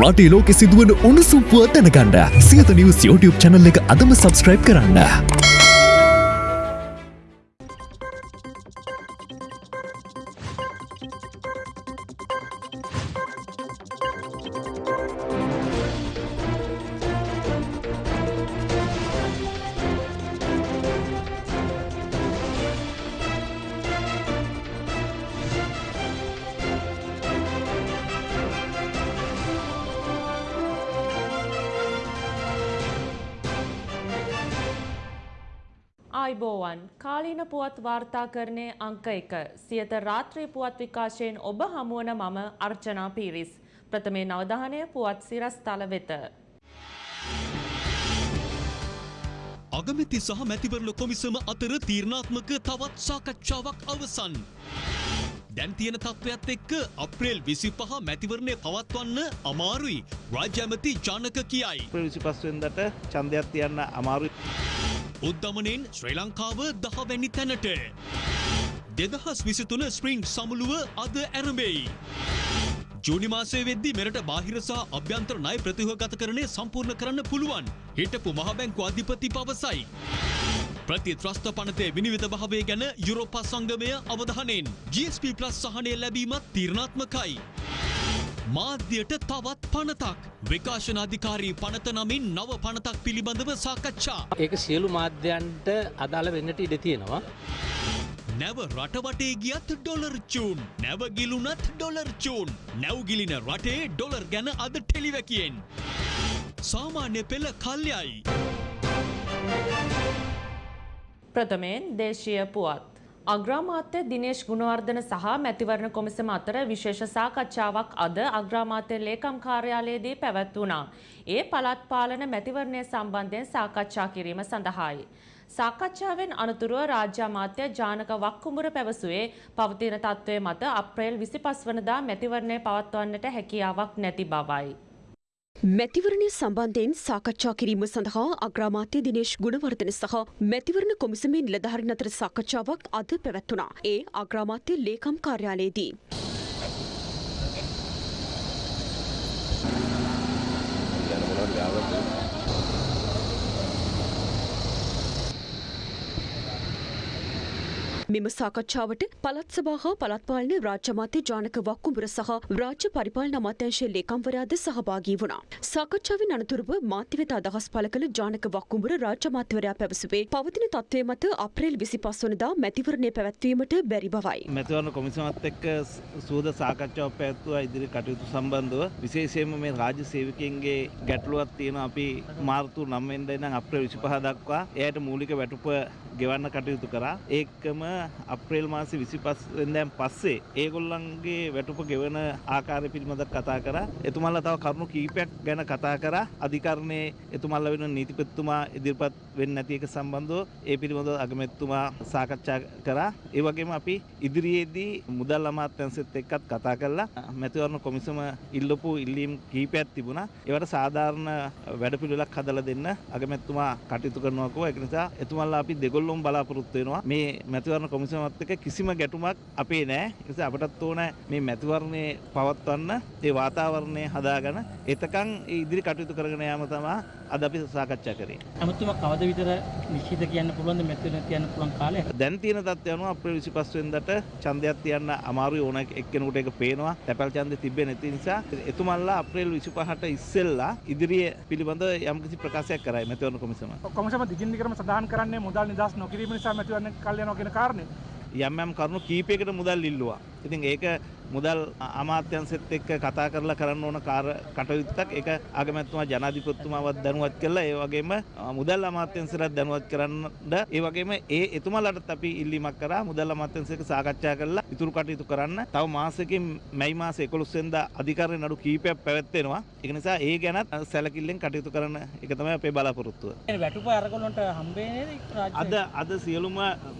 රටේ ලෝකෙ සිදුවන උණුසුම් පුවත් දැනගන්න සියත නිවස් YouTube channel එක අදම subscribe කරන්න. වාර්තාකරණය අංක එක සියත රාත්‍රී පුවත් විකාශයෙන් ඔබ හමුවන මම අර්චනා පීරිස්. ප්‍රථමේ නවධානය පුවත් සිරස් තල වෙත. අගමැති සහ මැතිවරණ කොමිසම අතර තීරණාත්මක තවත් සාකච්ඡාවක් අවසන්. දැන් තියෙන තත්ත්වයක් එක්ක අප්‍රේල් විසි පහ මැතිවරණය පවත්වන්න අමාරුයි රාජ්‍ය ඇමති ජානක කියයි. විසි පස්වෙන්දට චන්දයක් තියන්න අමාරු උද්ධමනෙන් ශ්‍රී ලංකාව දහවැනි තැනට. දෙදහස් විසිතුන ස්ප්‍රිං සමුළුව අද ඇරඹෙයි. ජූනි මාසය වෙද්දි මෙරට බාහිර සහ අභ්‍යන්තර ණය ප්‍රතිහගත කරණය සම්පූර්ණ කරන්න පුළුවන්. හිටපු මහබැංකු අධිපති පවසයි. ප්‍රතිත්‍රස්ත පනතේ විනිවිත භාවය ගැන යුරෝපා සංගමය අවධානයෙන් GSP ප්ලස් සහනය ලැබීමත් තීරණාත්මකයි. මාධ්‍යයට තවත් පනතක් විකාශනාධිකාරී පනත නමින් නව පනතක් පිළිබඳව සාකච්ඡා. ඒක සියලු මාධ්‍යන්ට අදාළ වෙන්නට ඉඩ තියෙනවා. නැව රටවටේ ගියත් ඩොලර් චූන් නැවගිලුනත් ඩොලර් චූන් නැව්ගිලින රටේ ඩොලර් ගැන අද ටෙලිවැකියෙන්. සාමාන්‍ය පෙළ කල්යයි. ප්‍රථමයෙන් දේශීය පුවත්. අග්‍රාමාත්‍ය දිනේශ් ගුණවර්ධන සහ මැතිවරණ කොමිසම අතර විශේෂ සාකච්ඡාවක් අද අග්‍රාමාත්‍ය ලේකම් කාර්යාලයේදී පැවැත්වුණා. ඒ පළාත් පාලන මැතිවරණය සම්බන්ධයෙන් සාකච්ඡා කිරීම සඳහායි. සාකච්ඡාවෙන් අනතුරුව රාජ්‍ය අමාත්‍ය ජානක වක්කුඹුර පැවසුවේ පවතින තත්ත්වය මත අප්‍රේල් 25 වනදා මැතිවරණය පවත්වන්නට හැකියාවක් නැති බවයි. මැතිවරණය සම්බන්ධයෙන් සාකච්ඡා කිරීම සඳහා අග්‍රාමාත්‍ය දිනේශ් ගුණවර්ධන සහ මැතිවරණ කොමිසමේ නිලධාරීන් අතර සාකච්ඡාවක් අද පැවැත්වුණා. ඒ අග්‍රාමාත්‍ය ලේකම් කාර්යාලයේදී. මෙම සාකච්ඡාවට පළත් සභා හා පළත් පාලන රාජ්‍ය අමාත්‍ය ජානක වක්කුඹුර සහ රාජ්‍ය පරිපාලන අමාත්‍යංශයේ ලේකම්වරයාද සහභාගී වුණා. සාකච්ඡාවෙන් අනතුරුව මාධ්‍ය වෙත අදහස් පළ කළ ජානක වක්කුඹුර රාජ්‍ය අමාත්‍යවරයා පැවසුවේ පවතින තත්ත්වය මත අප්‍රේල් 25 වනදා මැතිවරණය පැවැත්වීමට බැරි බවයි. මැතිවරණ කොමිසමත් එක්ක සූද සාකච්ඡාවක් පැවැත්වුවා ඉදිරි කටයුතු සම්බන්ධව විශේෂයෙන්ම මේ රාජ්‍ය සේවකයන්ගේ ගැටලුවක් තියෙනවා අපි මාර්තු 9 වෙනිදා ඉඳන් අප්‍රේල් 25 දක්වා එයාට මූලික වැටුප ගෙවන්න කටයුතු කරා ඒකම අප්‍රේල් මාසේ 25 වෙනිදාන් පස්සේ ඒගොල්ලන්ගේ වැටුප ගෙවන ආකාරය පිළිබඳව කතා කරා. එතුමන්ලා තව කරුණු කීපයක් ගැන කතා කරා. අධිකරණයේ එතුමන්ලා වෙන නීතිපතිතුමා ඉදිරිපත් වෙන්නේ නැති එක සම්බන්ධව ඒ පිළිබඳව අගමැතිතුමා සාකච්ඡා කරා. ඒ වගේම අපි ඉදිරියේදී මුදල් අමාත්‍යාංශෙත් එක්කත් කතා කරලා මැතිවරණ කොමිසම ඉල්ලපු ඉල්ලීම් කීපයක් තිබුණා. ඒවට සාධාරණ වැඩපිළිවෙලක් හදලා දෙන්න අගමැතිතුමා කටයුතු කරනවා කෝ ඒක නිසා එතුමන්ලා අපි දෙගොල්ලොම බලාපොරොත්තු වෙනවා. මේ මැතිවරණ කොමිසමත් එක්ක කිසිම ගැටුමක් අපේ නෑ. ඒ නිසා අපටත් ඕන මේ මැතිවරණේ පවත්වන්න ඒ වාතාවරණය හදාගෙන එතකන් ඒ ඉදිරි කටයුතු කරගෙන යාම තමයි අද අපි සාකච්ඡා කරේ. ඇමතුමා කවද විතර නිශ්චිත කියන්න පුළුවන්ද මැතිවරණ තියන්න පුළුවන් කාලය? දැන් තියෙන තත්ත්වය අනුව අප්‍රේල් 25 වෙනිදාට ඡන්දයක් තියන්න අමාරුයි ඕන එක්කෙනෙකුට ඒක පේනවා. තැපැල් ඡන්දෙ තිබෙන්නේ නැති නිසා එතුමන්ලා අප්‍රේල් 25ට ඉස්සෙල්ලා ඉදිරිය පිළිබඳ යම්කිසි ප්‍රකාශයක් කරයි මැතිවරණ කොමිසම. කොමිසම දිගින් දිගටම සඳහන් කරන්නේ මුදල් නිදහස් නොකිරීම නිසා මැතිවරණ කල් යනවා කියන කාරණේ. යම් යම් කරුණු කීපයකට මුදල් ඉල්ලුවා. ඉතින් ඒක මුදල් අමාත්‍යංශෙත් එක්ක කතා කරලා කරන්න ඕන කාර කටයුත්තක්. ඒක අගමැතිතුමා ජනාධිපතිතුමාවත් දැනුවත් කළා ඒ වගේම මුදල් අමාත්‍යංශයට දැනුවත් කරන්න ඒ වගේම ඒ එතුමාලටත් අපි ඉල්ලීමක් කරා මුදල් අමාත්‍යංශයක සාකච්ඡා කරලා ඉතුරු කටයුතු කරන්න. තව මාසෙකින් මැයි මාස 11 වෙනිදා අධිකරණ නඩු කීපයක් පැවැත්වෙනවා. ඒක නිසා ඒ ගැනත් සැලකිල්ලෙන් කටයුතු කරන්න ඒක තමයි අපේ බලාපොරොත්තුව. වැටුප අරගලොන්ට හම්බේ නේද අද අද සියලුම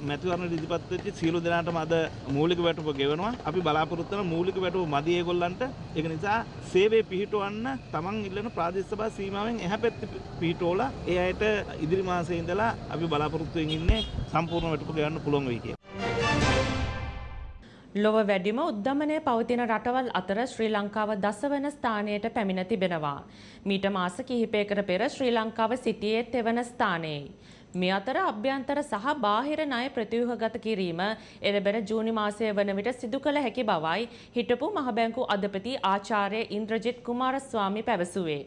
මැතිවරණ ඉදිරිපත් වෙච්ච සියලු දෙනාටම අද මූලික වැටුප ගෙවනවා අපි බලාපොරොත්තු වෙන මූලික වැටුප මදි ඒගොල්ලන්ට ඒක නිසා සේවය පිහිටවන්න තමන් ඉල්ලන ප්‍රාදේශ සභා සීමාවෙන් එහා පැත්තේ පිහිටවලා ඒ අයට ඉදිරි මාසයේ ඉඳලා අපි බලාපොරොත්තු වෙමින් ඉන්නේ සම්පූර්ණ වැටුප ගෙවන්න පුළුවන් වෙයි කියලා. ලොව වැඩිම උද්ධමනය පවතින රටවල් අතර ශ්‍රී ලංකාව දසවන ස්ථානයට පැමිණ තිබෙනවා. මීට මාස කිහිපයකට පෙර ශ්‍රී ලංකාව සිටියේ තෙවන ස්ථානයේ. මේ අතර අභ්‍යන්තර සහ බාහිර ණය ප්‍රතිව්‍යුහගත කිරීම එළබෙන ජූනි මාසය වන විට සිදු කළ හැකි බවයි හිටපු මහ බැංකු අධිපති ආචාර්ය ඉන්ද්‍රජිත් කුමාරස්වාමි පැවසුවේ.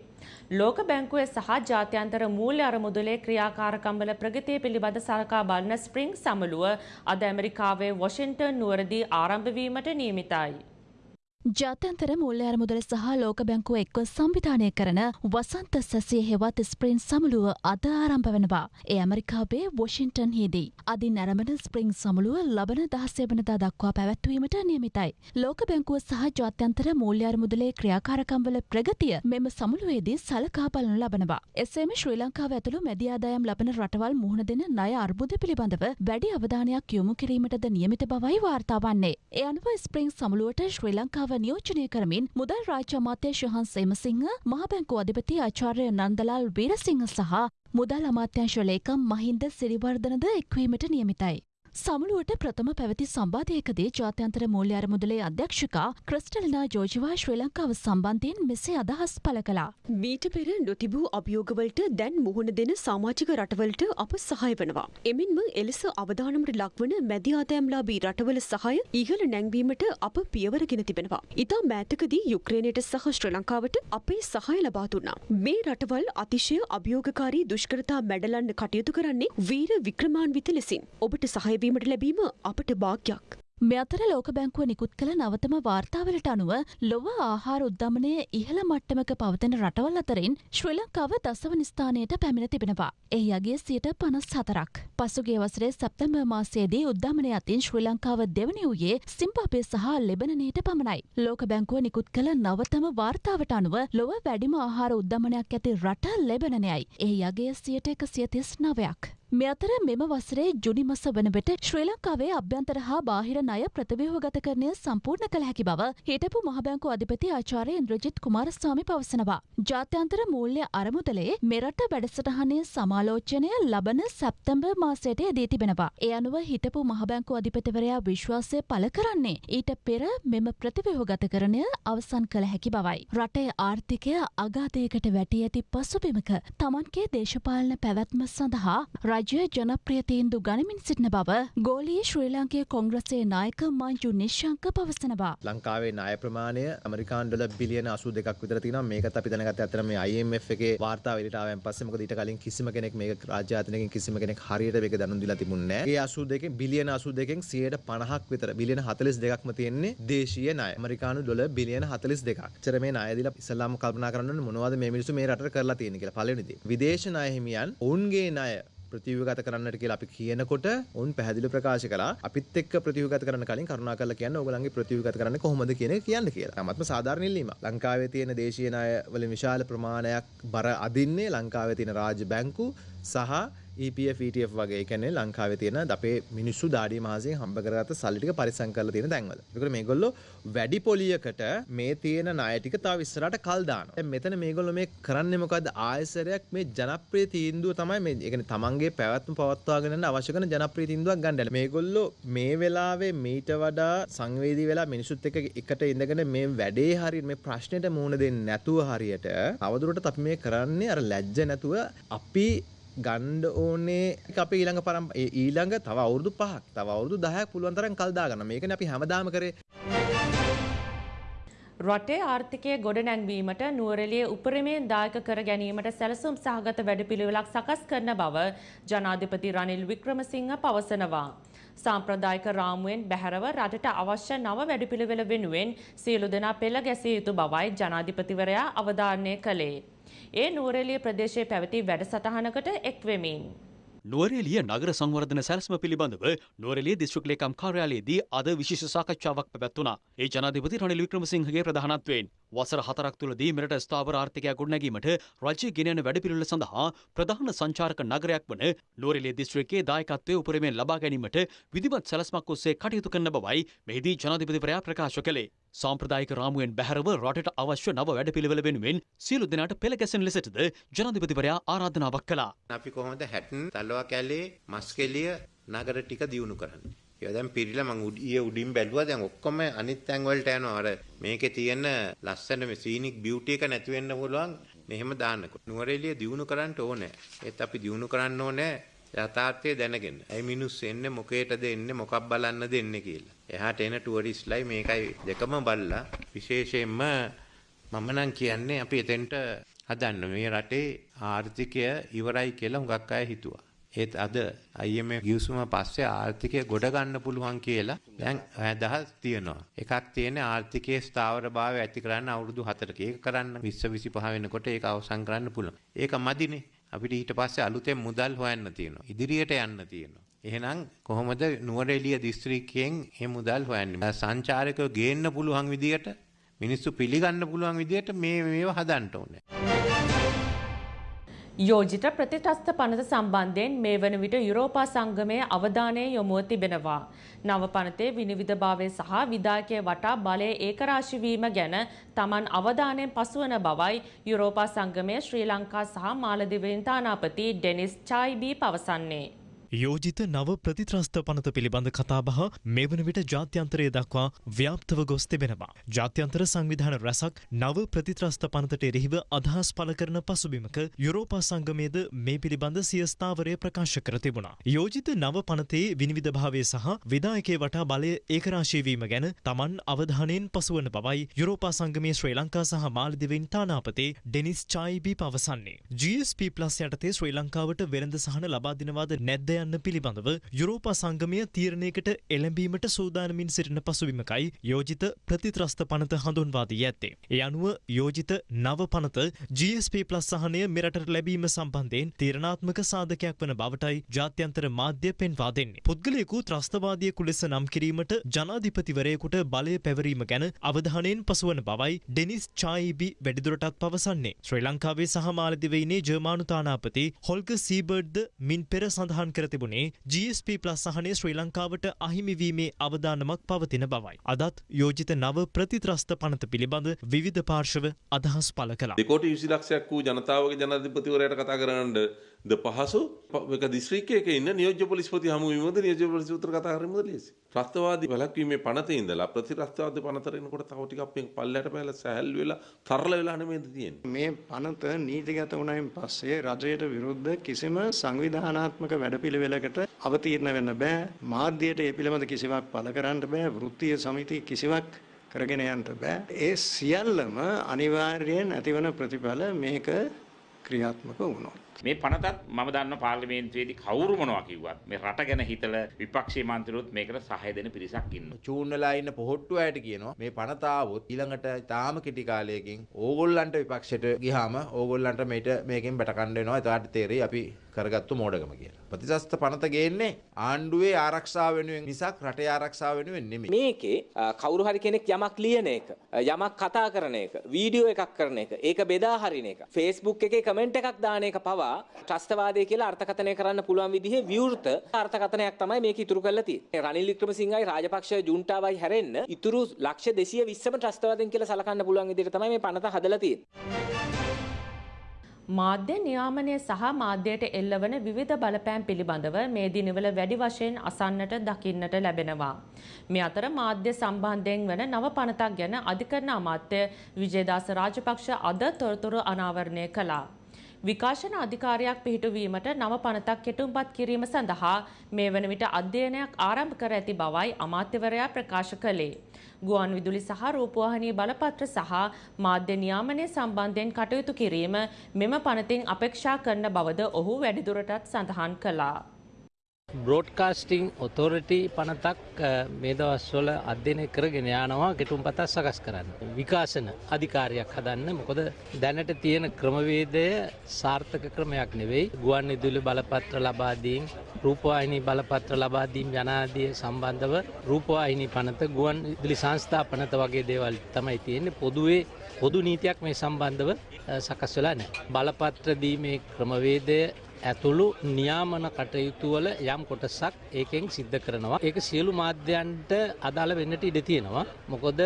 ලෝක බැංකුවේ සහ ජාත්‍යන්තර මූල්‍ය අරමුදලේ ක්‍රියාකාරකම්වල ප්‍රගතිය පිළිබඳ සලකා බලන ස්ප්‍රිං සමුළුව අද ඇමරිකාවේ වොෂින්ටන් නුවරදී ආරම්භ වීමට නියමිතයි. ජාත්‍යන්තර මුල්්‍ය අරමුදල සහ ලෝක බැංකුව එක්ව සංවිධානය කරන වසන්ත සැසිය හෙවත් ස්ප්‍රින් සමුළුව අද ආරම්භ වෙනවා. ඒ ඇමරිකාවේ වොෂින්ටන් හිදී. අදින් නැරඹන ස්ප්‍රිං සමුළුව ලබන දහසය වනදා දක්වා පැවැත්වීමට නියමිතයි. ලෝක බැංකුව සහ ජාත්‍යන්තර මූල්‍ය අරමුදලේ ක්‍රියාකාරකම්වල ප්‍රගතිය මෙම සමුළුවේදී සලකා බලනු ලබනවා. එසේම ශ්‍රී ලංකාව ඇතුළු මැදිආදායම් ලබන රටවල් මුහුණ දෙන ණය අර්බුද පිළිබඳව වැඩි අවධානයක් යොමු කිරීමටද නියමිත බවයි වාර්තා වන්නේ. ඒ අනුව ස්ප්‍රිං සමුළුවට ශ්‍රී ලංකාව නියෝජනය කරමින් මුදල් රාජ්‍ය අමාත්‍ය ශහන් සේමසිංහ මහබැංකු අධිපති ආචාර්ය නන්දලාල් වීරසිංහ සහ මුදල් අමාත්‍යංශ ලේකම් මහින්ද සිරිවර්ධනද එක්වීමට නියමිතයි. සමුළුවට ප්‍රථම පැවති සම්බාධයකදී ජාත්‍යන්තර මූල්‍ය අරමුදලේ අධ්‍යක්ෂකා ක්‍රිස්ටලිනා ජෝජිවා ශ්‍රී ලංකාව සම්බන්ධයෙන් මෙසේ අදහස් පළ කළා. මීට පෙර නොතිබූ අභියෝගවලට දැන් මුහුණ දෙන සාමාජික රටවලට අප සහය වනවා. එමෙන්ම එලෙස අවධානමට ලක්වන මැදි ආදෑම්ලාබී රටවල සහය ඉහළ නැංවීමට අප පියවරගෙන තිබෙනවා. ඉතා මෑතකදී යුක්‍රේණයට සහ ශ්‍ර ලංකාවට අපේ සහය ලබා දුන්නා. මේ රටවල් අතිශය අභියෝගකාරී දුෂ්කරතා මැඩලන්න කටයුතු කරන්නේ වීර වික්‍රමාන්විත ලෙසින්. ඔබට සහයවීමට ලැබීම අපට භාග්යක්. මෙ අතර ලෝක බැංකුව නිකුත් කළ නවතම වාර්තාවලට අනුව ලොව ආහාර උද්ධමනය ඉහළ මට්ටමක පවතන රටවල් අතරින් ශ්‍රී ලංකාව දසවන ස්ථානයට පැමිණ තිබෙනවා. එහි අගේ සියට පනස් හතරක්. පසුගේ වසරේ සැප්තැම්බ මාසයේදී උද්ධමනය අතින් ශ්‍රී ලංකාව දෙවනි වූයේ සිම්පාපය සහ ලෙබනනයට පමණයි. ලෝක බැංකුව නිකුත් කළ නවතම වාර්තාවට අනුව ලොව වැඩිම ආහාර උද්ධමනයක් ඇති රට ලෙබනනයයි. එහි අගේ සියට එක සියතිස් නවයක්. මෙ අතර මෙම වසරේ ජුනි මස වන විට ශ්‍රී ලංකාවේ අභ්‍යන්තර හා බාහිර ණය ප්‍රතිව්‍යුහගත කරණය සම්පූර්ණ කළ හැකි බව හිටපු මහබැංකු අධිපති ආචාර්ය ඉන්ද්‍රජිත් කුමාරස්වාමි පවසනවා. ජාත්‍යන්තර මූල්‍ය අරමුදලේ මෙරට වැඩසටහනේ සමාලෝචනය ලබන සැප්තැම්බර් මාසයට යෙදී තිබෙනවා. ඒ අනුව හිටපු මහබැංකු අධිපතිවරයා විශ්වාසය පළ කරන්නේ ඊට පෙර මෙම ප්‍රතිව්‍යුහගතකරණය අවසන් කළ හැකි බවයි. රටේ ආර්ථිකය අගාධයකට වැටී ඇති පසුබිමක තමන්ගේ දේශපාලන පැවැත්ම සඳහා රජය ජනප්‍රිය තීන්දු ගනිමින් සිටින බව ගෝලී ශ්‍රී ලංකේ කොංග්‍රසේ නායක මංජු නිශ්ශංක පවසනවා. ලංකාවේ නාය ප්‍රමාණය ඇමරිකාන්ඩල බිලියන අසු දෙක් විතර තින මේක අපි දැනගත ඇතර මේ IMF එකේ වාර්තා වෙලටාවෙන් පස්සේ මොකද ඊට කලින් කිසිම කෙනෙක් මේක රාජ්‍ය ආයතනයකින් කිසිම කෙනෙක් හරියට මේක දැනුම් දීලා තිබුණේ නැහැ. ඒ අසු දෙකෙන් බිලියන අසු දෙකෙන් 150ක් විතර බිලියන 42ක්ම තියෙන්නේ දේශීය ණය. ඇමරිකානු ඩොලර් බිලියන 42ක්. එච්චර මේ ණය දීලා ඉස්සලාම කල්පනා කරන්න ඕනේ මොනවද මේ මිනිස්සු මේ රටට කරලා තියෙන්නේ කියලා. පළවෙනි දේ. විදේශ ණය හිමියන් ඔවුන්ගේ ණය ප්‍රතිවගත කරන්නට කියලා අපි කියනකොට උන් පැහැදිලි ප්‍රකාශ කලා අපිත් එක්ක ප්‍රතිවගත කරන්න කලින් කරුණා කරලා කියන්න ඕගලන්ගේ ප්‍රතිවගත කරන්න කොහොමද කියන කියන්න කියලා. තමත්ම සාධාරණ ඉල්ලීම. ලංකාවේ තියෙන දේශීය ණය වලින් විශාල ප්‍රමාණයක් බර අදින්නේ ලංකාවේ තියෙන රාජ්‍ය බැංකු සහ EPF ETF වගේ කියන්නේ ලංකාවේ තියෙන අපේ මිනිස්සු දාඩිය මාසයෙන් හම්බ කරගත්ත සල්ලි ටික පරිස්සම් කරලා තියෙන තැන්වල. ඒකට මේගොල්ලෝ වැඩි පොලියකට මේ තියෙන ණය ටික තව ඉස්සරහට කල් දානවා. දැන් මෙතන මේගොල්ලෝ මේ කරන්නේ මොකද්ද? ආයසරයක් මේ ජනප්‍රිය තීන්දුව තමයි මේ ඒ කියන්නේ තමන්ගේ පැවැත්ම පවත්වාගෙන යන්න අවශ්‍ය කරන ජනප්‍රිය තීන්දුවක් ගන්න. මේගොල්ලෝ මේ වෙලාවේ මීට වඩා සංවේදී වෙලා මිනිසුත් එක්ක එකට ඉඳගෙන මේ වැඩේ හරියට මේ ප්‍රශ්නෙට මුහුණ දෙන්නේ නැතුව හරියට අවදුරටත් අපි මේ කරන්නේ අර ලැජ්ජ නැතුව අපි ගණ්ඩ ඕනේ අප ඊළඟ පරම් ඊළඟ තව අවුරදු පහක් තව අවුරදු දහයක් පුළුවන් තරම් කල් දාගන්න මේක අපි හැමදාම කරේ රටේ ආර්ථිකය ගොඩනැංවීමට නුවරලිය උපරිමයෙන් දායක කර ගැනීමට සැලසුම් සහගත වැඩපිළිවෙලක් සකස් කරන බව ජනාධිපති රනිල් වික්‍රමසිංහ පවසනවා. සාම්ප්‍රදායික රාමුවෙන් බැහැරව රටට අවශ්‍ය නව වැඩපිළිවෙල වෙනුවෙන් සියලු දෙනා පෙළ ගැසිය යුතු බවයි ජනාධිපතිවරයා අවධාරණය කළේ. ඒ නුවරෙලිය ප්‍රදේශයේ පැවති වැඩසටහනකට එක්වෙමින්. නුවරේලිය නගර සංවර්ධන සැලස්ම පිළිබඳව නුවරලිය දිස්ත්‍රික් ලේකම් කාර්යාලයේදී අද විශේෂ සාකච්ඡාවක් පැවැත්වුණා. ඒ ජනාධිපති රනිල් වික්‍රමසිංහගේ ප්‍රධානත්වයෙන් වසර හතරක් තුළදී මෙරට ස්ථාවර ආර්ථිකයක් ගොඩනැගීමට රජය ගෙනයන වැඩපිළිවෙල සඳහා ප්‍රධාන සංචාරක නගරයක් වන නුවරඑළිය දිස්ත්‍රික්කයේ දායකත්වය උපරිමයෙන් ලබා ගැනීමට විධිමත් සැලස්මක් ඔස්සේ කටයුතු කරන බවයි මෙහිදී ජනාධිපතිවරයා ප්‍රකාශ කළේ. සාම්ප්‍රදායික රාමුවෙන් බැහැරව රටට අවශ්‍ය නව වැඩපිළිවෙල වෙනුවෙන් සියලු දෙනාට පෙළ ගැසෙන ලෙසටද ජනාධිපතිවරයා ආරාධනාවක් කළා. අපි කොහොමද හැටන් තල්ලවා කැලේ මස්කෙලිය නගර ටික දියුණු කරන්න. ඒවා දැන් පිරිලා මං උඩ- ඊයේ උඩින් බැලුවා දැන් ඔක්කොම අනිත් තැන් වලට යනවා. අර මේකේ තියෙන ලස්සන මේ සීනික් බියුටි එක නැති වෙන්න පුළුවන් මෙහෙම දාන්නකොට. නුවරඑළිය දිනු කරන්න ඕනේ. ඒත් අපි දිනු කරන්න ඕනේ යථාර්ථය දැනගෙන. ඇයි මිනිස්සු එන්නේ මොකේටද එන්නේ මොකක් බලන්නද එන්නේ කියලා. එහාට එන ටුවරිස්ට්ලයි මේකයි දෙකම බලලා විශේෂයෙන්ම මම නම් කියන්නේ අපි එතෙන්ට හදන්න මේ රටේ ආර්ථිකය ඉවරයි කියලා හුඟක් අය හිතුවා. ඒත් අද IMF ගිවිසුම පස්සේ ආර්ථිකය ගොඩ ගන්න පුළුවන් කියලා දැන් අදහස් තියෙනවා. එකක් තියෙන්නේ ආර්ථිකයේ ස්ථාවරභාවය ඇති කරන්න අවුරුදු 4ක. ඒක කරන්න 20 25 වෙනකොට ඒක අවසන් කරන්න පුළුවන්. ඒක මදිනේ. අපිට ඊට පස්සේ අලුතෙන් මුදල් හොයන්න තියෙනවා. ඉදිරියට යන්න තියෙනවා. එහෙනම් කොහොමද නුවරඑළිය දිස්ත්‍රික්කයෙන් මේ මුදල් හොයන්නේ? සංචාරකයෝ ගේන්න පුළුවන් විදියට මිනිස්සු පිළිගන්න පුළුවන් විදියට මේ මේවා හදන්න ඕනේ. යෝජිත ප්‍රතිටස්ත පනත සම්බන්ධයෙන් මේ වන විට යුරෝපා සංගමයේ අවධානය යොමුව තිබෙනවා. නව පනතේ විනිවිධභාවය සහ විදායකය වටා බලය ඒකරාශිවීම ගැන තමන් අවධානයෙන් පසුවන බවයි යුරෝපා සංගමය ශ්‍රී ලංකා සහ මාලදිවයින් තානාපති ඩෙනිස් චායිබී පවසන්නේ. යෝජිත නව ප්‍රතිත්‍රස්ත පනත පිළිබඳ කතාබහ මේ වන විට ජාත්‍යන්තරය දක්වා ව්‍යාප්තව ගොස් තිබෙනවා. ජාත්‍යන්තර සංවිධාන රැසක් නව ප්‍රතිත්‍රස්ත පනතට එරෙහිව අදහස් පල කරන පසුබිමක යුරෝපා සංගමයද මේ පිළිබඳ සියස්ථාවරය ප්‍රකාශ කර තිබුණා. යෝජිත නව පනතේ විනිවිධභාවය සහ විදායකේ වටා බලය ඒකරාශීවීම ගැන තමන් අවධානයෙන් පසුවන බවයි යුරෝපා සංගමය ශ්‍රී ලංකා සහ මාලදිවෙන් තානාපතේ ඩෙනිස් චායිබී පවසන්නේ. GSP ප්ලස් යටතේ ශ්‍රී ලංකාවට වෙළඳ සහන ලබා දෙනවාද නැද්ද යන්න පිළිබඳව යුරෝපා සංගමය තීරණයකට එළඹීමට සූදානමින් සිටින පසුබිමකයි යෝජිත ප්‍රතිත්‍රස්ත පනත හඳුන්වා දී ඇත්තේ. ඒ අනුව යෝජිත නව පනත GSP ප්ලස් සහනය මෙරටට ලැබීම සම්බන්ධයෙන් තීරණාත්මක සාධකයක් වන බවටයි ජාත්‍යන්තර මාධ්‍ය පෙන්වා දෙන්නේ. පුද්ගලයෙකු ත්‍රස්තවාදියෙකු ලෙස නම් කිරීමට ජනාධිපතිවරයෙකුට බලය පැවරීම ගැන අවධානයෙන් පසුවන බවයි ඩෙනිස් චායිබි වැඩිදුරටත් පවසන්නේ. ශ්‍රී ලංකාවේ සහ මාලදිවයිනේ ජර්මානු තානාපති හොල්ග සීබර්ඩ්ද මින් පෙර සඳහන් කර තිබුණේ GSP ප්ලස් සහනය ශ්‍රී ලංකාවට අහිමිවීමේ අවධානමක් පවතින බවයි. අදත් යෝජිත නව ප්‍රතිත්‍රස්ත පනත පිළිබඳ විවිධ පාර්ශව අදහස් පල කලා. දෙකෝට විසි ලක්ෂයක් වූ ජනතාවගේ ජනාධිපතිවරයට කතා කරන්න ද පහසු එක දිස්ත්‍රික්කයක ඉන්න නියෝජ්‍ය පොලිස්පති හමු වීමද නියෝජ්‍ය පොලිස් උත්තර කතා කිරීමද ලේසි. ත්‍රස්තවාදී වැළැක්වීමේ පනතේ ඉඳලා ප්‍රතිත්‍රස්තවාදී පනතට එනකොට තව ටිකක් මේ පල්ලයට පැහැලා සැහැල් වෙලා තරල වෙලා නෙමෙයිද තියෙන්නේ. මේ පනත නීතිගත වුණයින් පස්සේ රජයට විරුද්ධ කිසිම සංවිධානාත්මක වැඩපිළිවෙලකට අවතීර්ණ වෙන්න බෑ. මාධ්‍යයට ඒ පිළිබඳ කිසිවක් පළ කරන්න බෑ. වෘත්තීය සමිති කිසිවක් කරගෙන යන්න බෑ. ඒ සියල්ලම අනිවාර්යයෙන් ඇතිවන ප්‍රතිඵල මේක ක්‍රියාත්මක වුණොත්. මේ පනතත් මම දන්න පාර්ලිමේන්තුවේදී කවුරු මොනවා කිව්වත් මේ රට ගැන හිතලා විපක්ෂයේ මන්ත්‍රීවරුත් මේකට සහාය දෙන පිරිසක් ඉන්නවා. චූන් වෙලා ඉන්න පොහොට්ටු අයට කියනවා මේ පනත ආවොත් ඊළඟට තාම කෙටි කාලයකින් ඕගොල්ලන්ට විපක්ෂයට ගියාම ඕගොල්ලන්ට මේට මේකෙන් බැට කන්න වෙනවා. එතකොට තේරෙයි අපි කරගත්තු මෝඩකම කියලා. ප්‍රතිශස්ත පනත ගේන්නේ ආණ්ඩුවේ ආරක්ෂාව වෙනුවෙන් මිසක් රටේ ආරක්ෂාව වෙනුවෙන් නෙමෙයි. මේකේ කවුරු හරි කෙනෙක් යමක් ලියන එක යමක් කතා කරන එක වීඩියෝ එකක් කරන එක ඒක බෙදා හරින එක Facebook එකේ කමෙන්ට් එකක් දාන එක පවා ත්‍රස්තවාදය කියලා අර්ථකථනය කරන්න පුළුවන් විදිහේ විවෘත අර්ථකථනයක් තමයි මේක ඉතුරු කරලා තියෙන්නේ රනිල් වික්‍රමසිංහයි රාජපක්ෂ ජුන්ටාවයි හැරෙන්න ඉතුරු ලක්ෂ 220ම ත්‍රස්තවාදයෙන් කියලා සලකන්න පුළුවන් විදිහට තමයි මේ පනත හදලා තියෙන්නේ මාධ්‍ය නියාමනය සහ මාධ්‍යයට එල්ලවන විවිධ බලපෑම් පිළිබඳව මේ දිනවල වැඩි වශයෙන් අසන්නට දකින්නට ලැබෙනවා. මේ අතර මාධ්‍ය සම්බන්ධයෙන් වන නව පනතක් ගැන අධිකරණ අමාත්‍ය විජේදාස රාජපක්ෂ අද තොරතුරු අනාවරණය කළා. විකාශන අධිකාරයක් පිහිටුවීමට නව පනතක් කෙටුම්පත් කිරීම සඳහා මේ වන විට අධ්‍යයනයක් ආරම්භ කර ඇති බවයි අමාත්‍යවරයා ප්‍රකාශ කළේ. ගුවන් විදුලි සහ රූපවාහිනී බලපත්‍ර සහ මාධ්‍ය නියාමනය සම්බන්ධයෙන් කටයුතු කිරීම මෙම පනතින් අපේක්ෂා කරන බවද ඔහු වැඩිදුරටත් සඳහන් කළා. බ්‍රෝඩ්කාස්ටිං ඔතෝරිටි පනතක් අ, මේ දවස්වල අධ්‍යයනය කරගෙන යනවා ගෙටුම් පතත් සකස් කරන්න. විකාශන අධිකාරයක් හදන්න මොකොද දැනට තියෙන ක්‍රමවේදය සාර්ථක ක්‍රමයක් නෙවෙයි ගුවන් ඉදිලි බලපත්‍ර ලබාදීම් රූපවාහිනී බලපත්‍ර ලබාදීම් යනාදිය සම්බන්ධව රූපවාහිනී පනත ගුවන් ඉදිලි සංස්ථා පනත වගේ දේවල් තමයි තියෙන්නේ පොදුවේ පොදු නීතියක් මේ සම්බන්ධව අ, සකස් වෙලා නැහැ. බලපත්‍ර දීමේ ක්‍රමවේදය ඇතුළු නියාමන කටයුතුවල යම් කොටසක් ඒකෙන් සිද්ධ කරනවා. ඒක සියලු මාධ්‍යන්ට අදාළ වෙන්නට ඉඩ තියෙනවා. මොකොද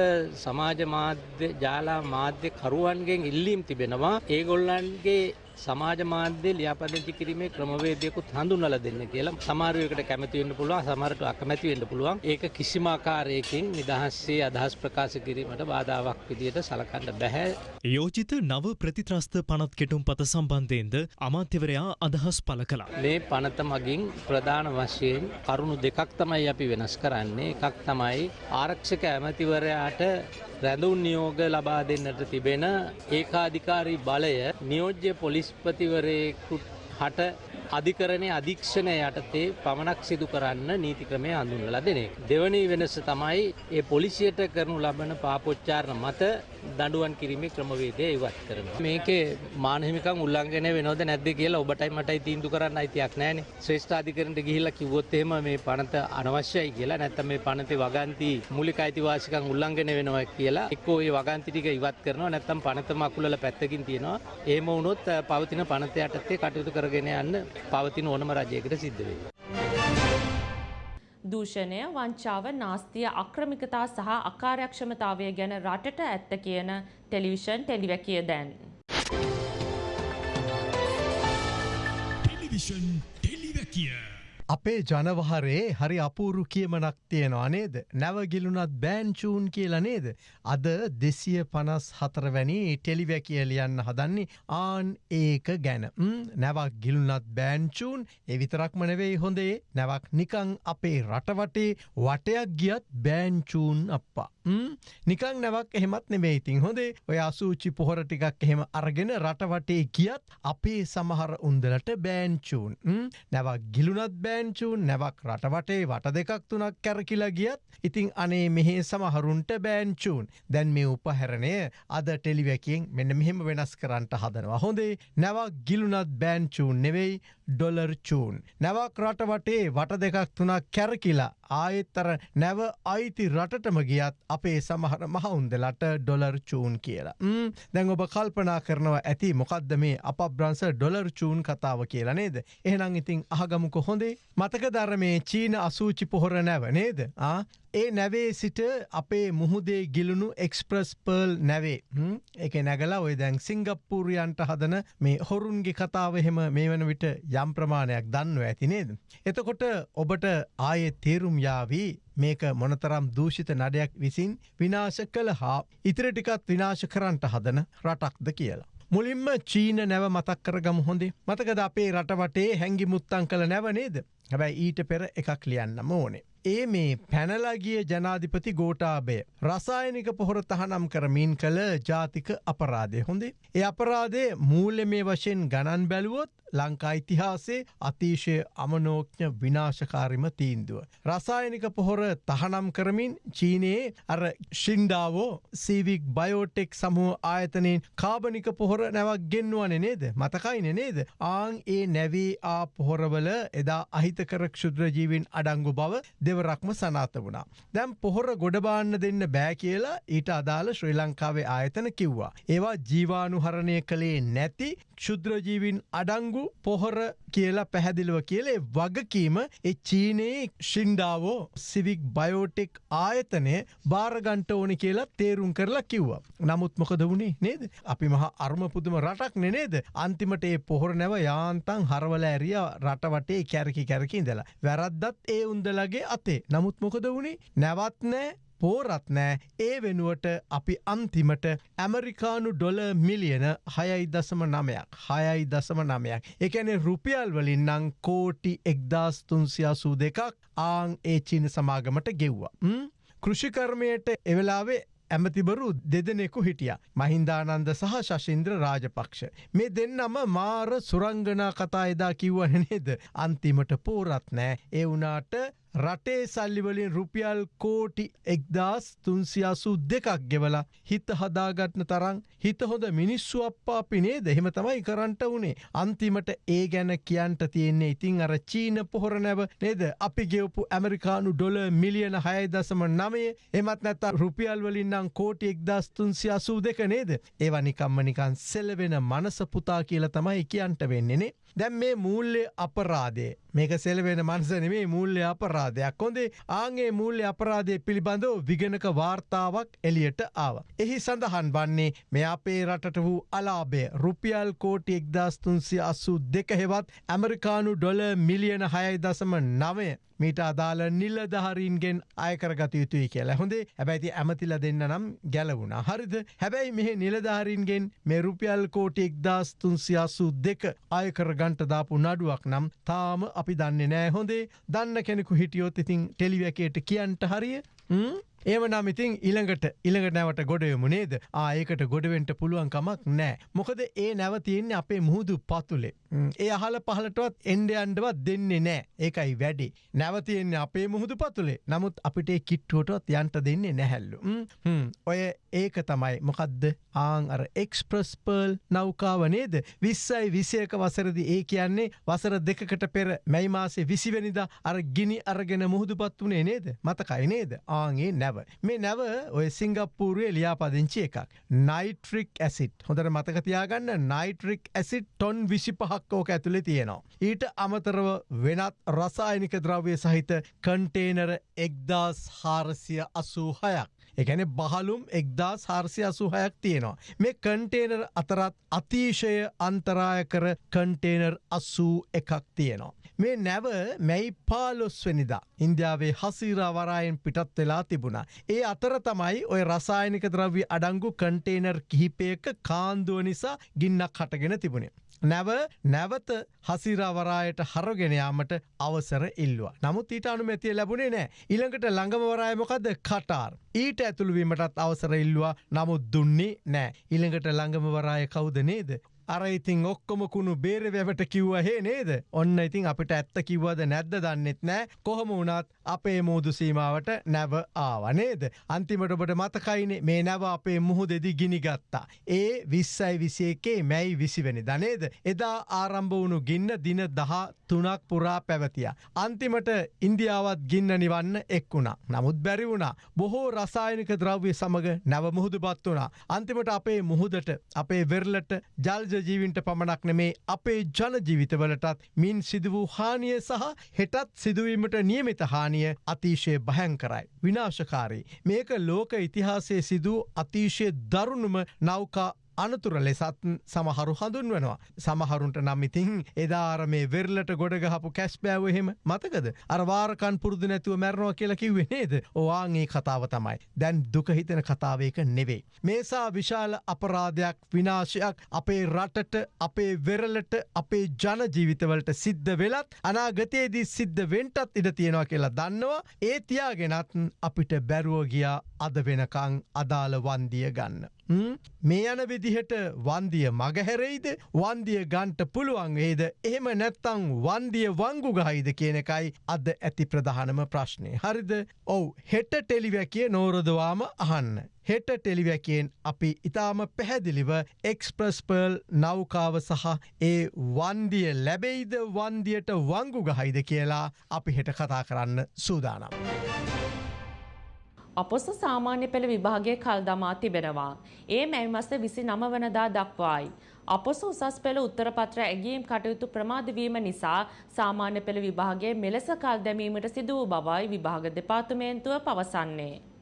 සමාජ මාධ්‍ය ජාලා මාධ්‍ය කරුවන්ගෙන් ඉල්ලීම් තිබෙනවා. ඒගොල්ලන්ගේ සමාජ මාධ්‍ය ලියාපදිංචි කිරීමේ ක්‍රමවේදයකුත් හඳුන්වලා දෙන්න කියලා සමහරවිට කැමති වෙන්න පුළුවන් සමහරට අකමැති වෙන්න පුළුවන්. ඒක කිසිම ආකාරයකින් නිදහස්සේ අදහස් ප්‍රකාශ කිරීමට බාධාවක් විදියට සලකන්න බැහැ. යෝජිත නව ප්‍රතිත්‍රස්ත පනත් කෙටුම් පත සම්බන්ධයෙන්ද අමාත්‍යවරයා අදහස් පල කළා. මේ පනත මගින් ප්‍රධාන වශයෙන් කරුණු දෙකක් තමයි අපි වෙනස් කරන්නේ. එකක් තමයි ආරක්ෂක ඇමතිවරයාට රැඳුන් නියෝග ලබා දෙන්නට තිබෙන ඒකාධිකාරී බලය නියෝජ්‍ය පොලිස්පතිවරයෙකුට හට අධිකරණය අධීක්ෂණය යටතේ පමණක් සිදු කරන්න නීති ක්‍රමය හඳුන්වලා දෙන එක. දෙවනි වෙනස තමයි ඒ පොලිසියට කරනු ලබන පාපොච්චාරණ මත දඬුවම් කිරීමේ ක්‍රමවේදය ඉවත් කරනවා. මේකේ මානහිමිකම් උල්ලංඝනය වෙනවද නැද්ද කියලා ඔබටයි මටයි තීන්දුව කරන්න අයිතියක් නැහැනේ. ශ්‍රේෂ්ඨාධිකරණයට ගිහිල්ලා කිව්වොත් එහෙම මේ පනත අනවශ්‍යයි කියලා නැත්නම් මේ පනතේ වගන්ති මූලික අයිතිවාසිකම් උල්ලංඝනය වෙනවා කියලා එක්කෝ ඒ වගන්ති ටික ඉවත් කරනවා නැත්නම් පනතම අකුලල පැත්තකින් තියෙනවා. එහෙම වුණොත් පවතින පනත යටතේ කටයුතු කරගෙන යන්න පවතින ඕනම රජයකට සිද්ධ වෙයි. දූෂණය වංචාව නාස්තිය අක්‍රමිකතා සහ අකාර්යක්ෂමතාවය ගැන රටට ඇත්ත කියන ටෙලිවිෂන් ටෙලිවැකිය දැන්. ටෙලිවිෂන් ටෙලිවැකිය. අපේ ජනවහරේ හරි අපූරු කියමනක් තියෙනවා නේද. නැවගිලුනත් බෑන්චූන් කියලා නේද. අද දෙසිය පනස් හතරවැනි ටෙලිවැකිය ලියන්න හදන්නේ ආන් ඒක ගැන. නැවක් ගිලුනත් බෑන්චූන් එවිතරක්ම නෙවෙයි හොඳේ නැවක් නිකං අපේ රටවටේ වටයක් ගියත් බෑන්චූන් අප්පා. නිකං නැවක් එහෙමත් නෙවෙයි ඉතින්. හොඳේ ඔය අසූචි පොහොර ටිකක් එහෙම අරගෙන රටවටේ ගියත් අපේ සමහර උන්දලට බෑන්චූන් නැවක් ගිලුනත් බෑන්චූන් නැවක් රටවටේ වට දෙකක් තුනක් කැරකිලා ගියත් ඉතිං අනේ මෙහේ සමහරුන්ට බෑන්චූන් දැන් මේ උපහැරණය අද ටෙලිවැකියෙන් මෙන්න මෙහෙම වෙනස් කරන්නට හදනවා. හොඳේ නැවක් ගිලුනත් බෑන්චූන් නෙවෙයි ඩොලර් චූන්. නැවක් රටවටේ වට දෙකක් තුනක් කැරකිලා ආයෙත්තර නැව අයිති රටටම ගියත් අපේ සමහර මහවුන්දලට ඩොලර් චූන් කියලා. දැන් ඔබ කල්පනා කරනවා ඇති මොකක්ද මේ අප බ්‍රන්ස ඩොලර් චූන් කතාව කියලා නේද. එහෙනම් ඉතින් අහගමුක හොඳේ මතක ධර්මේ චීන අසූචි පොහොර නැව නේද. ඒ නැවේ සිට අපේ මුහුදේ ගිලුණු එක්ස්ප්‍රස් පර්ල් නැවේ එක නැගලා ඔය දැන් සිංගප්පූරියන්ට හදන මේ හොරුන්ගේ කතාව එහෙම මේ වන විට යම් ප්‍රමාණයක් දන්නවා ඇති නේද. එතකොට ඔබට ආයෙ තේරුම් යාවී මේක මොනතරම් දූෂිත නඩයක් විසින් විනාශ කළ හා ඉතිරටිකත් විනාශ කරන්නට හදන රටක්ද කියලා. මුලින්ම චීන නැව මතක් කරගම හොඳේ මතකද අපේ රටවටේ හැඟි මුත්තං කළ නැව නේද හැබැයි ඊට පෙර එකක් ලියන්නම ඕනේ. ඒ මේ පැනලගිය ජනාධිපති ගෝටාබය රසායනික පොහොර තහනම් කරමින් කළ ජාතික අපරාධය හොඳේ. ඒ අපරාධය මූල්‍ය මේ වශයෙන් ගණන් බැලුවොත් ලංකා ඉතිහාසේ අතිශය අමනෝඥ විනාශකාරිම තීන්දුව. රසායනික පොහොර තහනම් කරමින් චීනයේ අර ශින්ඩාවෝ සීවික් බයෝටෙක් සමුහ ආයතනයෙන් කාබනික පොහොර නැවක් ගෙන්වන නේද මතකයින නේද ආං ඒ නැවී ආ පොහොරවල එදා අහිතකර ක්ෂුද්‍රජීවින් අඩංගු බව දෙවරක්ම සනාත වුණා. දැම් පොහොර ගොඩබාන්න දෙන්න බෑ කියලා ඊට අදාළ ශ්‍රී ලංකාවේ ආයතන කිව්වා. ඒවා ජීවානුහරණය කළේ නැති ක්ෂුද්‍රජීවින් අඩංගු පොහොර කියලා පැහැදිලිව කියලේ වගකීම එ චීනයේ ශින්ඩාවෝ සිවික් බයෝටෙක් ආයතනය භාරගන්ට ඕනි කියලා තේරුම් කරලා කිව්වා. නමුත් මොකද වුණේ නේද. අපි මහ අර්මපුදුම රටක් නෙනේද. අන්තිමට ඒ පොහොර නැව යාන්තන් හරවල ඇරිය රටවටේ කැරකි කැරකින්දලා. වැරද්දත් ඒ උන්දලගේ අතේ නමුත් මොකද වුණේ නැවත්නෑ පෝරත් නෑ ඒ වෙනුවට අපි අන්තිමට ඇමරිකානු ඩොල මිලියන හයයි දසම නමයක් හයයි දසම නමයක් එකැනෙ රුපියල් වලින් නං කෝටි එක්දස් තුන්සියාසූ දෙකක් ආං ඒ චීන සමාගමට ගෙව්වා. කෘෂිකර්මයට එවෙලාවේ ඇමතිබරු දෙදෙනෙකු හිටිය. මහින්දානන්ද සහ ශශින්ද්‍ර රාජපක්ෂ. මේ දෙන්නම මාර සුරංගනා කතා එදා කිව්වන නේද. අන්තිමට පෝරත් නෑ ඒ වනාට රටේ සල්ලිවලින් රුපියල් කෝටි එක්දස් තුන්සියාසු දෙකක් ගෙවලා හිත හදාගත්න තරං හිත හොඳ මිනිස්සු අප්පාපි නේද? එහෙම තමයි කරන්ට වනේ. අන්තිමට ඒ ගැන කියන්ට තියෙන්නේ ඉතිං අර චීන පොහොර නැව නේද? අපි ගෙවපු ඇමරිකානු ඩොල මිලියන හය දසම නමේ එමත් නැත්ත රුපියල් වලින්නම් කෝටි එක්දස් තුන්සියාසූ දෙක නේද? ඒවනිකම්ම නිකන් සෙලවෙන මනස පුතා කියල තමයි කියන්ට වෙන්නේනේ දැන් මේ මූල්‍ය අපරාදේ මේක සෙලවෙන මන්සන මේ මූල්‍ය අපරා අපරාධයක්. හොඳේ ආගේ මූල්‍ය අපරාධය පිළිබඳව විගණක වාර්තාවක් එලියට ආව. එහි සඳහන් වන්නේ මේ අපේ රටට වූ අලාබේ රුපියල් කෝටි එක්දස්තුන්සිය අස්සු දෙක හෙවත් ඇමරිකානු ඩොල මිලියන හයයි දසම නවය. මීට අදාළ නිල්ලධහරීන්ගෙන් අයකරගත යුතුයි කියලා. හොඳේ හැබැයිති ඇමතිල දෙන්න නම් ගැලවුණ. හරිද? හැබැයි මෙහ නිලධාරීන්ගෙන් මේ රුපියල් කෝටි එක්දස් තුන්සියාසු දෙක අයකර ගන්ට දාපු නඩුවක් නම් තාම අපි දන්නේ නෑ. හොඳේ දන්න කෙනෙකු හිටියොත් ඉතින් ටෙලිවැකේට කියන්ට හරිය? ඒම නම් ඉතින් ඉළඟට ඉළඟට නැවට ගොඩයමු නේද ආයකට ගොඩවෙන්ට පුළුවන්කමක් නෑ. මොකද ඒ නැවතියන්නේ අපේ මුහුදු පතුලේ. ඒ අහල පහලටවත් එන්ඩයන්ඩවත් දෙන්නේ නෑ ඒකයි වැඩි. නැවතියෙන්නේ අපේ මුහුදු පතුලේ නමුත් අපිට කිට්ටුවටත් යන්ට දෙන්නේ නැහැල්ලු. ඔය ඒක තමයි මොකක්ද ආං අර එක්ස්ප්‍රස්පර්ල් නෞකාව නේද විස්සයි විසයක වසරදි ඒ කියන්නේ වසර දෙකට පෙර මැයි මාසේ විසිවැනිද අර ගිනි අරගෙන මුහුදුපත් වනේ නේද මතකයි නේද ආගේ නැව. මේ නැව ඔය සිංගප්පූරුවේ ලියාපදිංචි එකක්. නයිට්‍රික් ඇසිට් හොඳට මතකතියාගන්න නයිට්‍රික් ඇසිට් ටොන් විසි පහක් ඕක ඇතුළෙ තියෙනවා. ඊට අමතරව වෙනත් රසායනික ද්‍රව්‍ය සහිත කන්ටේනර එක්දස් හාරසිය අසූ හයක්. එකැන බහලුම් එක්දා සාර්සය අසුහයක් තියෙනවා. මේ කන්ටේනර් අතරත් අතිශය අන්තරාය කර කන්ටේනර් අස්සූ එකක් තියෙනවා. මේ නැව මැයි පාලොස්වනිදා ඉන්දියාවේ හසීරාවරායෙන් පිටත් වෙලා තිබුණා. ඒ අතර තමයි ඔය රසායනික ද්‍රව්‍ය අඩංගු කන්ටේනර් කිහිපයක කාන්දුව නිසා ගින්නක් හටගෙන තිබුණේ. නැව නැවත හසිරාවරායට හරගෙනයාමට අවසර ඉල්ලවා. නමුත් ඊට අනුමැතිය ලැබුණේ නෑ. ඉළඟට ළඟමවරායමොකද කටාර්. ඊට ඇතුළුවීමටත් අවසර ඉල්ලවා නමුත් දුන්නේ නෑ. ඉළඟට ළඟමවරාය කවුද නේද. අර ඉතින් ඔක්කොම කුණු බේර වැවට කිව්ව හේ නේද? ඔන්න ඉතින් අපිට ඇත්ත කිව්වද නැද්ද දන්නෙත් නෑ. කොහොම වුණත් අපේ මූදු සීමාවට නැව ආවනේද අන්තිමට ඔබට මතකයිනේ මේ නැව අපේ මුහු දෙදි ගිනි ගත්තා. ඒ විස්සයි විසියකේ මැයි විසිවැනි දනේද එදා ආරම්භ වුණු ගින්න දින දහ තුනක් පුරා පැවතිය. අන්තිමට ඉන්දියාවත් ගින්න නිවන්න එක් වුණා. නමුත් බැරි වුණා. බොහෝ රසායනික ද්‍රව්‍ය සමඟ නැව මුහුදු පත් වුණා. අන්තිමට අපේ මුහුදට අපේ වෙරලට ජල්ජ ජීවින්ට පමණක් නෙමේ අපේ ජනජීවිතවලටත් මින් සිදු වූ හානිය සහ හෙටත් සිදුවීමට නියමිත හානිය අතිශය භයංකරයි. විනාශකාරී. මේක ලෝක ඉතිහාසය සිදූ අතිශය දරුණුම නෞකා අනතුර ලෙසත් සමහරු හඳුන්වනවා. සමහරුන්ට නම් ඉතින් එදාර මේ වෙරලට ගොඩගහපු කැස් බෑව එහෙම මතකද. අරවාරකන් පුරුදු නැතුව මැරණවා කියලා කිව්වේ නේද. ඕවාගේ කතාව තමයි. දැන් දුකහිතන කතාවයක නෙවෙයි. මේසා විශාල අපරාධයක් විනාශයක් අපේ රටට අපේ වෙරලට අපේ ජනජීවිතවලට සිද්ධ වෙලත් අනාගතයේදී සිද්ධ වෙන්ටත් ඉඩ තියෙනවා කියලා දන්නවා ඒ තියාගෙනත් අපිට බැරුව ගියා අද වෙනකං අදාළ වන්දිය ගන්න. මේ යන විදිහට වන්දිය මගහැරෙයිද වන්දිය ගන්ට පුළුවන් ඒද එහෙම නැත්තං වන්දිය වංගු ගහයිද කියන එකයි අද ඇති ප්‍රධානම ප්‍රශ්නය. හරිද ඔවු හෙට ටෙලිවැකිය නෝරදවාම අහන්න. හෙට ටෙලිවැකයෙන් අපි ඉතාම පැහැදිලිව එක්ස්ප්‍රස්පර්ල් නෞකාව සහ ඒ වන්දිය ලැබෙයිද වන්දියට වංගු ගහයිද කියලා අපි හෙට කතා කරන්න සූදානම්. අපොස සාමාන්‍ය පෙළ විභාගය කල් දමා තිබෙනවා. ඒ මැයි මස විසි නම වනදා දක්වායි. අපොස උසස් පෙළ උත්තරපත්‍ර ඇගීම් කටයුතු ප්‍රමාදවීම නිසා සාමාන්‍ය පෙළ විභාගයේ මෙලෙස කල් දැමීමට සිදු වූ බවයි විභාග දෙපාර්තමේන්තුව පවසන්නේ.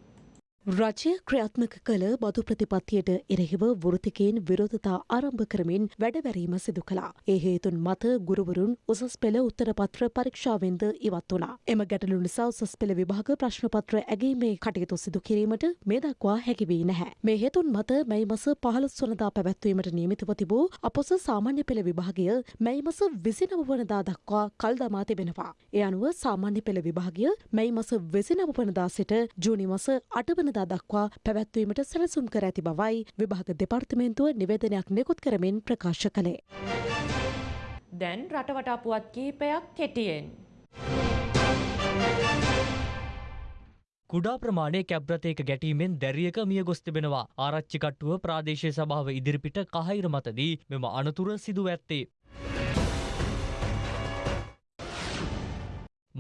රජය ක්‍රියාත්මක කළ බදු ප්‍රතිපත්තියට එරෙහිව වෘතිකයෙන් විරෝධතා ආරම්භ කරමින් වැඩවැරීම සිදු කළා. ඒ හේතුන් මත ගුරුවරුන් උසස් පෙළ උත්තරපත්‍ර පරීක්ෂාවෙන්ද ඉවත් වුණා. එම ගැටලු නිසා උසස් පෙළ විභාග ප්‍රශ්නපත්‍ර ඇගීමේ කටයුතු සිදු කිරීමට මේ දක්වා හැකි වී නැහැ. මේ හේතුන් මත මැයි මස 15 වනදා පැවැත්වීමට නියමිතව තිබූ අපොස සාමාන්‍ය පෙළ විභාගය මැයි මස 29 වනදා දක්වා කල් දමා තිබෙනවා. ඒ අනුව සාමාන්‍ය පෙළ විභාගය මැයි මස 29 වනදා සිට ජූනි මස 8 වනදා වනදා දක්වා පැවැත්වීමට සැලසුම් කර ඇති බවයි විභාග දෙපාර්තමේන්තුව නිවේදනයක් නිකුත් කරමින් ප්‍රකාශ කළේ. දැන් රටවටා පුවත් කිහිපයක් කෙටියෙන්. කුඩා ප්‍රමාණය කැබ්‍රතයක ගැටීමෙන් දැරියක මිය ගොස් තිබෙනවා ආරච්චිකට්ටුව ප්‍රාදේශය සභාව ඉදිරිපිට කහහිර මතදී මෙම අනතුර සිදුව ඇත්තේ.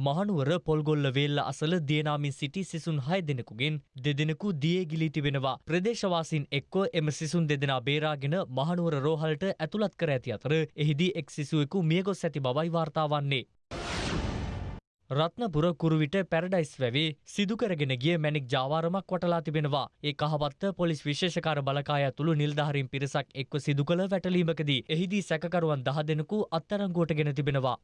මහනුවර පොල්ගොල්ල වේල්ල අසල දියනාමින් සිටි සිසුන් හය දෙනෙකුගෙන් දෙදෙනෙකු දියේ ගිලී තිබෙනවා. ප්‍රදේශවාසීන් එක්ව එම සිසුන් දෙදෙනා බේරාගෙන මහනුවර රෝහලට ඇතුළත් කර ඇති අතර එහිදී එක් සිසුවෙකු මියගොස් ඇති බවයි වාර්තා වන්නේ. රත්නපුර කුරුවිට පැරඩයිස් වැවේ සිදුකරගෙන ගිය මැනික් ජාවාරමක් වටලා තිබෙනවා ඒ කහවත්ත පොලිස් විශේෂකාර බලකාය තුළු නිල්ධහරින් පිරිසක් එක්ව සිදු කළ වැටලීමකදී එහිදී සැකකරුවන් දහ දෙනෙකු අත්තරංගුවට ගෙන තිබෙනවා.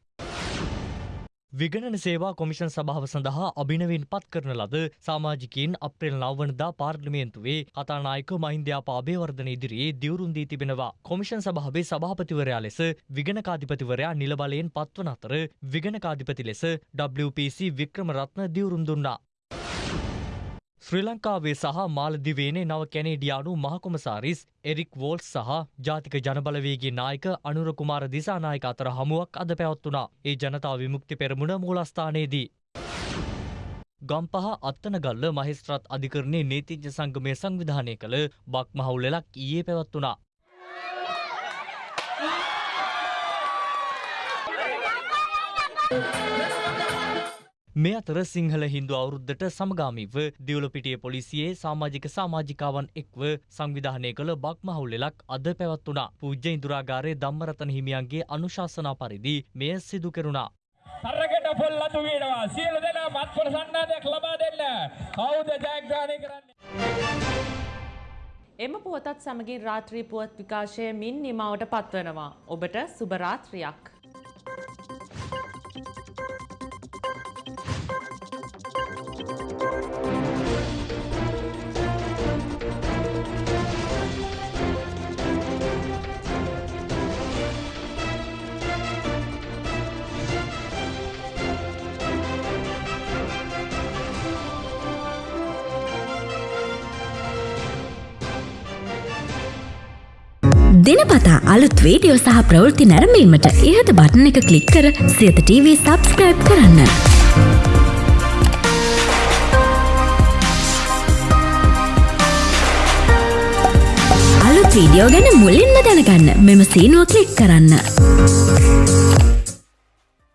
විගණන සේවා කොමිෂන් සභාව සඳහා අභිනවෙන් පත් කරන ලද සාමාජිකයින් අප්‍රේල් නවවනදා පාර්ලිමේන්තුවේ කතානායක මහින්දයාපා අභේවර්ධන ඉදිරියේ දිවුරුම් දී තිබෙනවා. කොමිෂන් සභාවේ සභාපතිවරයා ලෙස විගණකාධිපතිවරයා නිලබලයෙන් පත්වන අතර විගණකාධිපති ලෙස WPC වික්‍රම රත්න දිවුරුම් දුන්නා. ශ්‍රී ලංකාවේ සහ මාලදිවේනේ නව කැනේඩියානු මහකොමසාරිස් එරික් වෝල්ස් සහ ජාතික ජනබලවේගේ නායක අනුර කුමාර දිසානායක අතර හමුවක් අද පැවත්වුණා. ඒ ජනතා විමුක්ති පෙරමුණ මූලස්ථානයේදී. ගම්පහ අත්තනගල්ල මහිස්ත්‍රත් අධිකරණයේ නීතිඥ සංගමය සංවිධානය කළ බක් මහවුලෙලක් ඊයේ පැවත්වුණා. මේ අතර සිංහල හින්දු අවුරුද්ධට සමගාමීව දියවලපිටිය පොලිසියේ සාමාජික සාමාජිකාවන් එක්ව සංවිධානය කළ බක් මහවුල්ලෙලක් අද පැවත්වුණා. පූජ්‍ය ඉන්දුරාගාරයේ ධම්මරතන හිමියන්ගේ අනුශාසනා පරිදි මෙය සිදු කෙරුණා. තරකට පොල් අතු වෙනවා සියලු දෙනා මත්පොර සන්නාදයක් ලබා දෙන්න කවුද ජයග්‍රහණය කරන්නේ එම පුවතත් සමගින් රාත්‍රී පුවත් විකාශය මින් නිමාවට පත්වනවා. ඔබට සුබ රාත්‍රියක්. දෙනපතා අලුත් වීඩියෝ සහ ප්‍රවෘත්ති නැරඹීමට ඉහත බටන එක කලික් කර සියත TV සබස්ක්‍රයිබ් කරන්න. අලුත් වීඩියෝ ගැන මුලින්ම දැනගන්න මෙම සීනුව කලික් කරන්න.